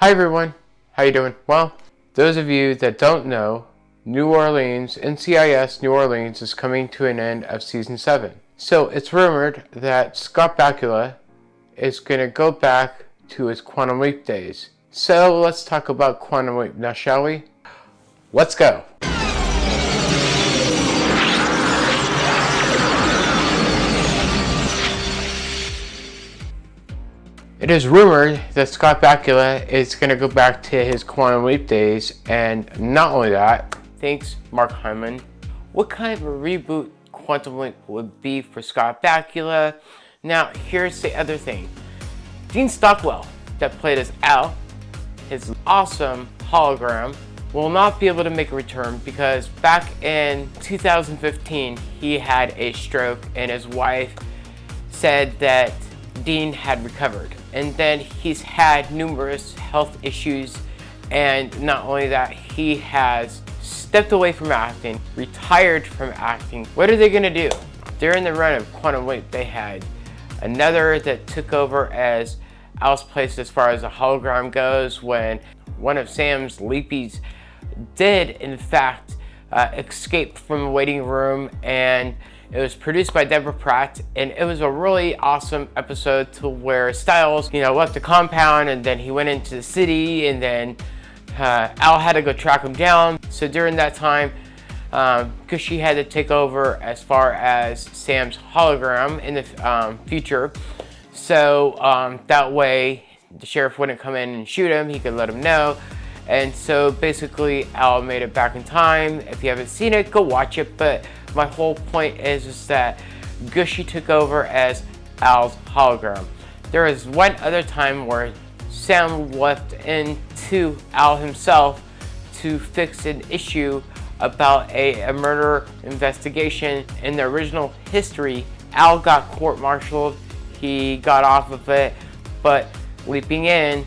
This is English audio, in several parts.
Hi everyone, how you doing? Well, those of you that don't know, New Orleans, NCIS New Orleans is coming to an end of season 7. So it's rumored that Scott Bakula is going to go back to his Quantum Leap days. So let's talk about Quantum Leap now, shall we? Let's go! It is rumored that Scott Bakula is going to go back to his Quantum Leap days, and not only that, thanks Mark Hyman. What kind of a reboot Quantum Leap would be for Scott Bakula? Now, here's the other thing. Dean Stockwell, that played as Al, his awesome hologram, will not be able to make a return because back in 2015, he had a stroke and his wife said that Dean had recovered. And then he's had numerous health issues and not only that, he has stepped away from acting, retired from acting. What are they gonna do? During the run of Quantum Leap, they had another that took over as Al's place as far as the hologram goes when one of Sam's leapies did in fact uh, escape from the waiting room and it was produced by Deborah Pratt and it was a really awesome episode to where Stiles, you know, left the compound and then he went into the city and then uh, Al had to go track him down. So during that time, um, she had to take over as far as Sam's hologram in the um, future. So um, that way the sheriff wouldn't come in and shoot him, he could let him know. And so basically Al made it back in time. If you haven't seen it, go watch it. But my whole point is, is that Gooshie took over as Al's hologram. There is one other time where Sam left into Al himself to fix an issue about a, a murder investigation. In the original history, Al got court-martialed. He got off of it, but leaping in,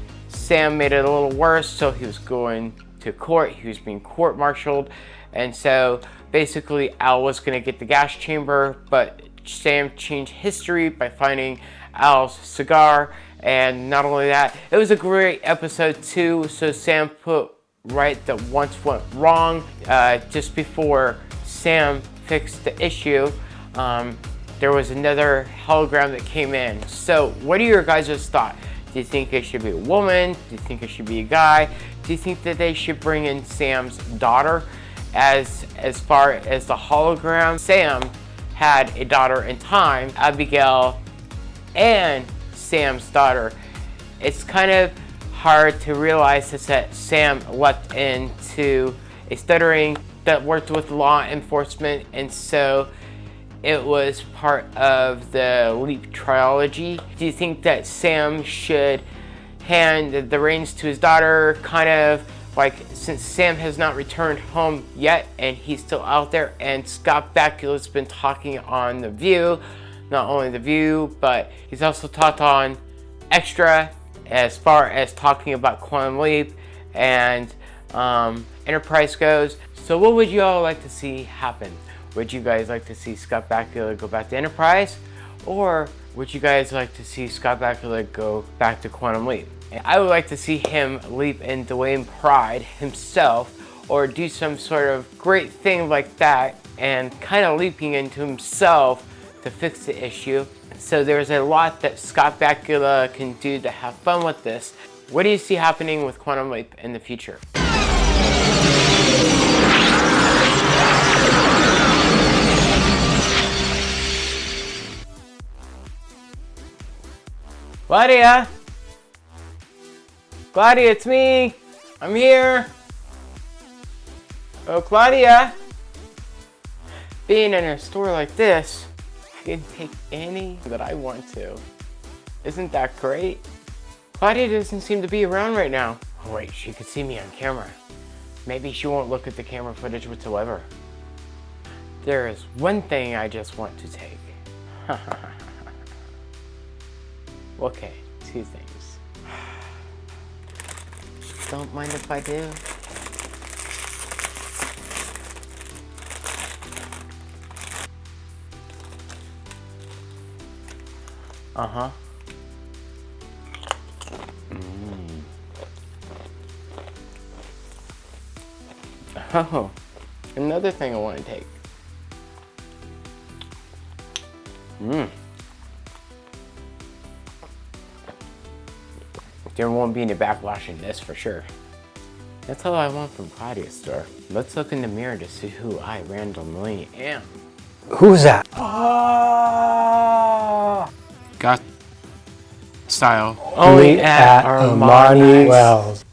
Sam made it a little worse, so he was going to court. He was being court-martialed, and so Basically, Al was going to get the gas chamber, but Sam changed history by finding Al's cigar. And not only that, it was a great episode too. So Sam put right that once went wrong uh, just before Sam fixed the issue. Um, there was another hologram that came in. So what are your guys' thoughts? Do you think it should be a woman? Do you think it should be a guy? Do you think that they should bring in Sam's daughter? as as far as the hologram. Sam had a daughter in time, Abigail, and Sam's daughter. It's kind of hard to realize that Sam leapt into a stuttering that worked with law enforcement and so it was part of the Leap trilogy. Do you think that Sam should hand the reins to his daughter, kind of like since Sam has not returned home yet and he's still out there and Scott Bakula's been talking on The View, not only The View, but he's also talked on Extra as far as talking about Quantum Leap and um, Enterprise goes. So what would you all like to see happen? Would you guys like to see Scott Bakula go back to Enterprise? Or would you guys like to see Scott Bakula go back to Quantum Leap? I would like to see him leap in Dwayne Pride himself or do some sort of great thing like that and kind of leaping into himself to fix the issue. So there's a lot that Scott Bakula can do to have fun with this. What do you see happening with Quantum Leap in the future? Claudia! Claudia, it's me. I'm here. Oh, Claudia. Being in a store like this, I can take any that I want to. Isn't that great? Claudia doesn't seem to be around right now. Oh wait, she could see me on camera. Maybe she won't look at the camera footage whatsoever. There is one thing I just want to take. Okay, two things. Don't mind if I do. Uh-huh. Mm. Oh, another thing I want to take. Mmm. There won't be any backwashing this for sure. That's all I want from Claudia's store. Let's look in the mirror to see who I, randomly am. Who's that? Oh! Got style. Oh, Only at Armani Wells.